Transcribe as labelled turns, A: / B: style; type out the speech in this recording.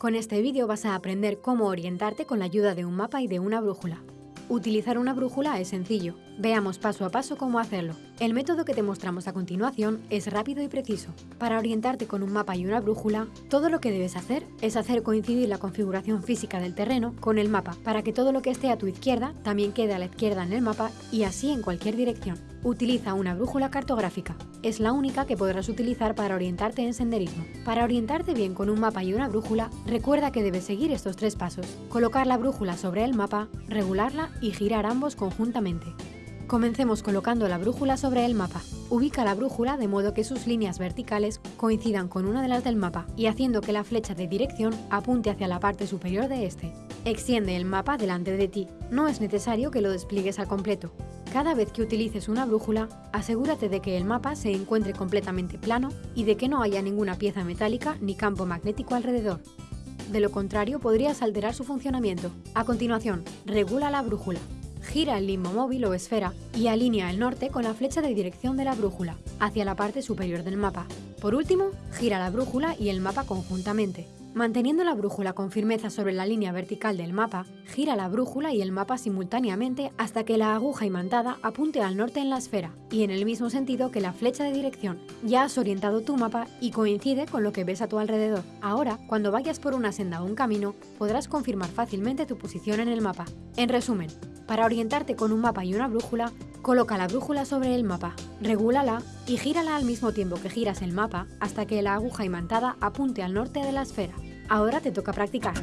A: Con este vídeo vas a aprender cómo orientarte con la ayuda de un mapa y de una brújula. Utilizar una brújula es sencillo. Veamos paso a paso cómo hacerlo. El método que te mostramos a continuación es rápido y preciso. Para orientarte con un mapa y una brújula, todo lo que debes hacer es hacer coincidir la configuración física del terreno con el mapa, para que todo lo que esté a tu izquierda también quede a la izquierda en el mapa y así en cualquier dirección. Utiliza una brújula cartográfica. Es la única que podrás utilizar para orientarte en senderismo. Para orientarte bien con un mapa y una brújula, recuerda que debes seguir estos tres pasos. Colocar la brújula sobre el mapa, regularla y girar ambos conjuntamente. Comencemos colocando la brújula sobre el mapa. Ubica la brújula de modo que sus líneas verticales coincidan con una de las del mapa y haciendo que la flecha de dirección apunte hacia la parte superior de este. Extiende el mapa delante de ti. No es necesario que lo despliegues al completo. Cada vez que utilices una brújula, asegúrate de que el mapa se encuentre completamente plano y de que no haya ninguna pieza metálica ni campo magnético alrededor. De lo contrario, podrías alterar su funcionamiento. A continuación, regula la brújula. Gira el limbo móvil o esfera y alinea el norte con la flecha de dirección de la brújula, hacia la parte superior del mapa. Por último, gira la brújula y el mapa conjuntamente. Manteniendo la brújula con firmeza sobre la línea vertical del mapa, gira la brújula y el mapa simultáneamente hasta que la aguja imantada apunte al norte en la esfera, y en el mismo sentido que la flecha de dirección. Ya has orientado tu mapa y coincide con lo que ves a tu alrededor. Ahora, cuando vayas por una senda o un camino, podrás confirmar fácilmente tu posición en el mapa. En resumen, para orientarte con un mapa y una brújula, coloca la brújula sobre el mapa, regúlala y gírala al mismo tiempo que giras el mapa hasta que la aguja imantada apunte al norte de la esfera. Ahora te toca practicar.